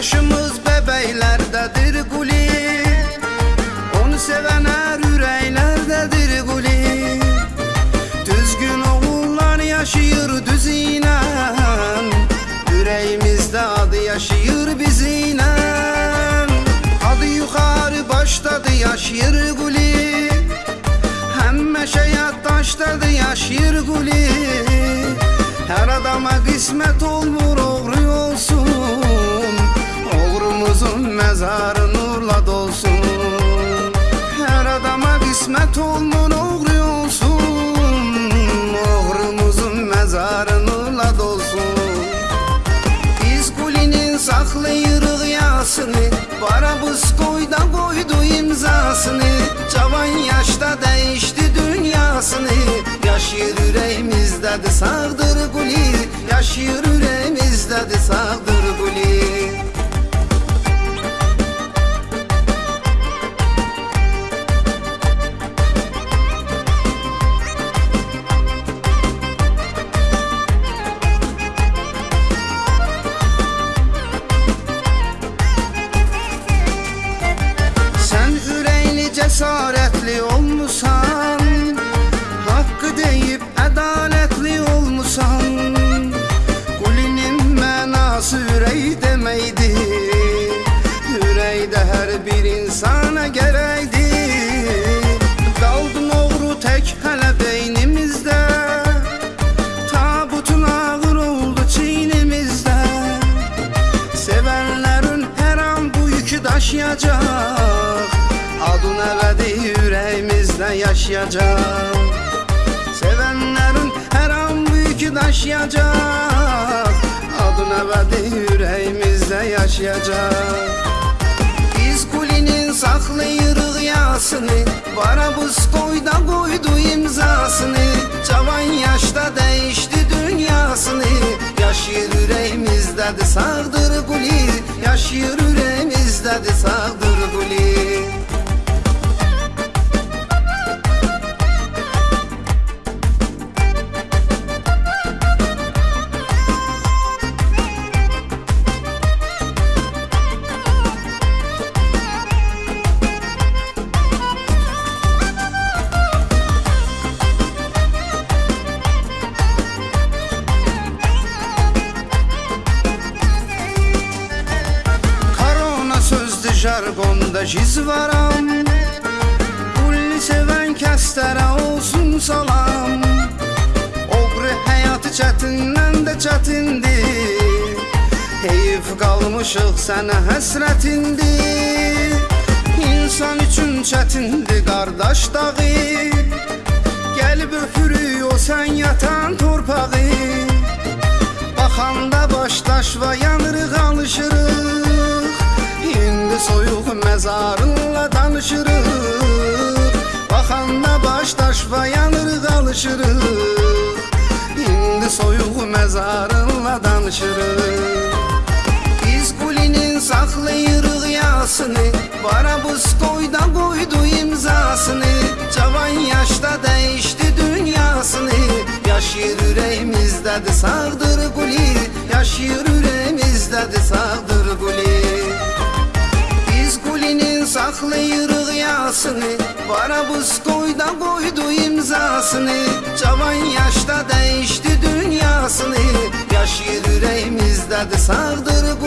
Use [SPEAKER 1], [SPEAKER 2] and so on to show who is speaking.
[SPEAKER 1] yaşımız bebeylerdedir guli. Onu sevenler yüreğlerdedir guli. Düzgün oğullar yaşayır düzine Yüreğimizde adı yaşayır bizine Adı yukarı başladı yaşayır guli. Hem meşeyat taşladı yaşayır guli. Her adama kısmet olmur oğru mezarı nurla dolsun. Her adama kısmet olmur oğru olsun. Oğrumuzun mezarı nurla dolsun. Biz kulinin saklayırıq yasını Barabız koyda koydu imzasını. Cavan yaşta değişti dünyasını. Yaşayır yüreğimizdədir sağdır guli Yaşayır cəsarətli olmusan Haqqı deyib ədalətli olmusan Qulinin mənası ürək deməkdir Ürəkdə hər bir insana gərəkdir Qaldın oğru tək hələ beynimizdə Tabutun ağır oldu çiynimizdə Sevenlerin her an bu yükü taşıyacak Adın ebedi yüreğimizde yaşayacak Sevenlerin her an bu yükü taşıyacak Adın ebedi yüreğimizde yaşayacak biz kulinin saklayırıq yasını Barabız koyda koydu imzasını. Cavan yaşta değişti dünyasını. Yaşayır yüreğimizdədir sağdır guli Yaşayır yüreğimizdədir sağdır jargonda jiz varam Kulli seven kəstərə olsun salam. Oğru həyatı çətindən də çətindir Heyif qalmışıq sənə həsrətindir İnsan üçün çətindir qardaş dağı. Gəlib öpürük o sən yatan torpağı. Baxanda başdaşva yanırıq alışırıq İndi soyuq məzarınla danışırıq Baxanda başdaşva yanırıq alışırıq İndi soyuq məzarınla danışırıq Biz kulinin saklayırıq yasını. Barabız koyda koydu imzasını. Cavan yaşta değişti dünyasını. Yaşayır yüreğimizdədir sağdır guli Yaşayır yüreğimizdədir sağdır kulinin saklayırıq yasını Barabız koyda koydu imzasını. Cavan yaşta değişti dünyasını Yaşayır yüreğimizdədir sağdır